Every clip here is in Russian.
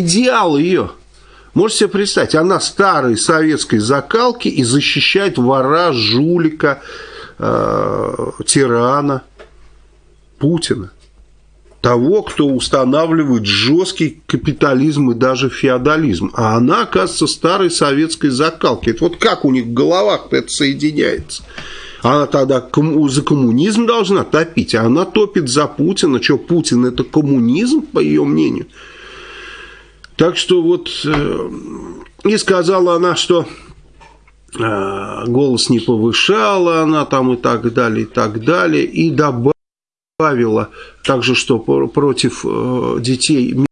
идеал ее. Можете себе представить, она старой советской закалки и защищает вора, жулика, э, тирана Путина. Того, кто устанавливает жесткий капитализм и даже феодализм. А она, оказывается, старой советской закалки. Это вот как у них в головах это соединяется? Она тогда за коммунизм должна топить, а она топит за Путина. Что, Путин это коммунизм, по ее мнению? Так что вот, э, и сказала она, что э, голос не повышала она там и так далее, и так далее, и добавила также, что против э, детей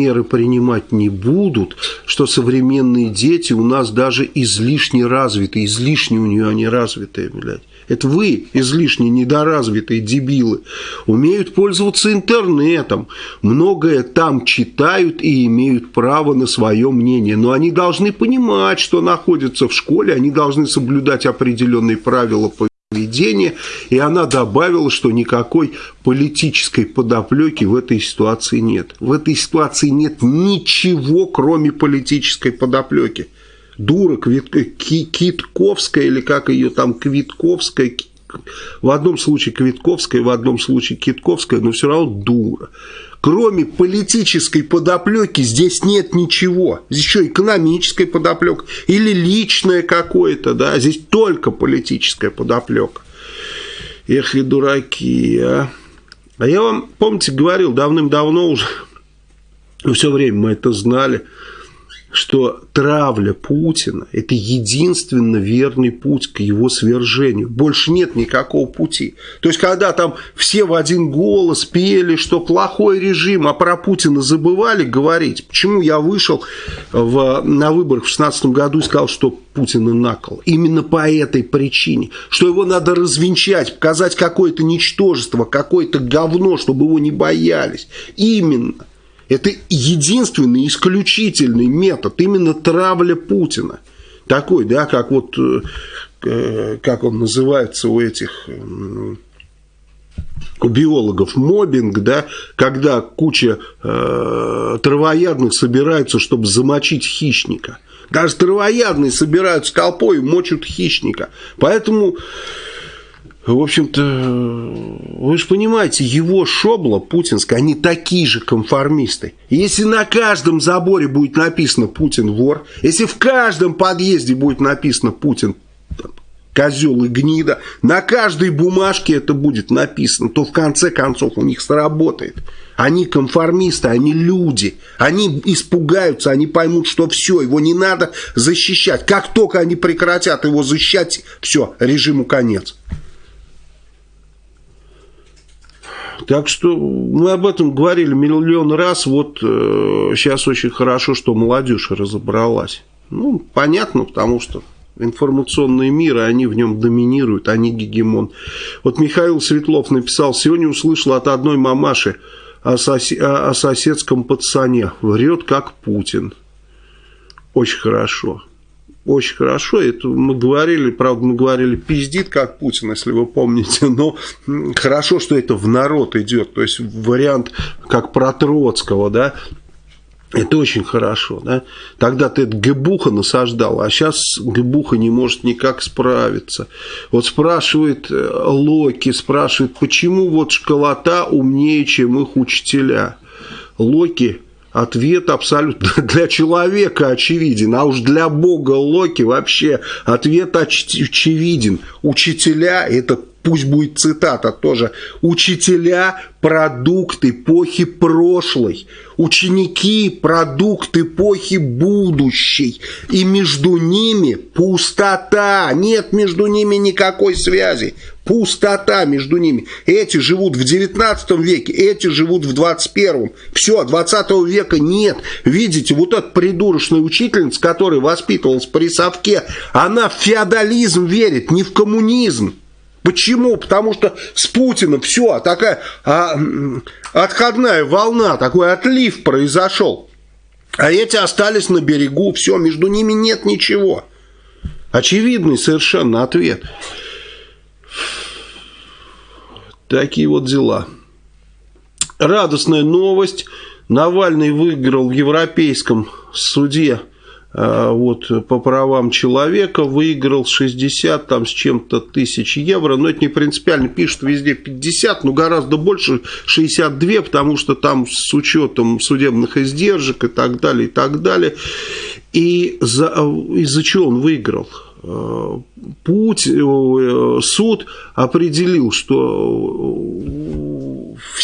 меры принимать не будут, что современные дети у нас даже излишне развиты, излишне у нее они развитые, блядь. Это вы, излишне недоразвитые дебилы, умеют пользоваться интернетом, многое там читают и имеют право на свое мнение. Но они должны понимать, что находятся в школе, они должны соблюдать определенные правила поведения. И она добавила, что никакой политической подоплеки в этой ситуации нет. В этой ситуации нет ничего, кроме политической подоплеки дура Китковская, или как ее там, Квитковская, в одном случае Квитковская, в одном случае Китковская, но все равно дура. Кроме политической подоплеки здесь нет ничего. Здесь еще экономическая подоплека или личное какое-то, да, здесь только политическая подоплека. Эх и дураки, а. А я вам, помните, говорил давным-давно уже, все время мы это знали, что травля Путина – это единственно верный путь к его свержению. Больше нет никакого пути. То есть, когда там все в один голос пели, что плохой режим, а про Путина забывали говорить, почему я вышел в, на выборах в 2016 году и сказал, что Путина накол. Именно по этой причине, что его надо развенчать, показать какое-то ничтожество, какое-то говно, чтобы его не боялись. Именно. Это единственный, исключительный метод, именно травля Путина. Такой, да, как вот, э, э, как он называется у этих у биологов мобинг, да, когда куча э, травоядных собираются, чтобы замочить хищника. Даже травоядные собираются толпой и мочат хищника. Поэтому в общем-то, вы же понимаете, его шобла путинская, они такие же конформисты. Если на каждом заборе будет написано «Путин вор», если в каждом подъезде будет написано «Путин козел и гнида», на каждой бумажке это будет написано, то в конце концов у них сработает. Они конформисты, они люди. Они испугаются, они поймут, что все, его не надо защищать. Как только они прекратят его защищать, все, режиму конец. Так что мы об этом говорили миллион раз. Вот э, сейчас очень хорошо, что молодежь разобралась. Ну, понятно, потому что информационные миры, они в нем доминируют, они гегемон. Вот Михаил Светлов написал, сегодня услышал от одной мамаши о, соси, о, о соседском пацане. Врет, как Путин. Очень хорошо очень хорошо. Это мы говорили, правда, мы говорили, пиздит как Путин, если вы помните, но хорошо, что это в народ идет. То есть вариант как про Троцкого, да, это очень хорошо, да. Тогда ты это Гебуха насаждал, а сейчас Гебуха не может никак справиться. Вот спрашивает э, Локи, спрашивает, почему вот школота умнее, чем их учителя. Локи Ответ абсолютно для человека очевиден, а уж для бога Локи вообще ответ очевиден. Учителя, это пусть будет цитата тоже, учителя – продукт эпохи прошлой, ученики – продукт эпохи будущей, и между ними пустота, нет между ними никакой связи, пустота между ними. Эти живут в 19 веке, эти живут в 21. Все, 20 века нет. Видите, вот эта придурочная учительница, которая воспитывалась при совке, она в феодализм верит, не в коммунизм. Почему? Потому что с Путиным все, такая а, отходная волна, такой отлив произошел. А эти остались на берегу, все, между ними нет ничего. Очевидный совершенно ответ. Такие вот дела. Радостная новость. Навальный выиграл в Европейском суде вот, по правам человека выиграл 60 там, с чем-то тысяч евро, но это не принципиально, пишут везде 50, но гораздо больше 62, потому что там с учетом судебных издержек и так далее, и так далее. И за, из-за чего он выиграл? Э, путь, э, суд определил, что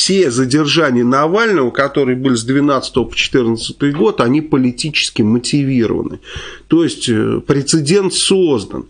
все задержания Навального, которые были с 12 по 14 год, они политически мотивированы. То есть э, прецедент создан.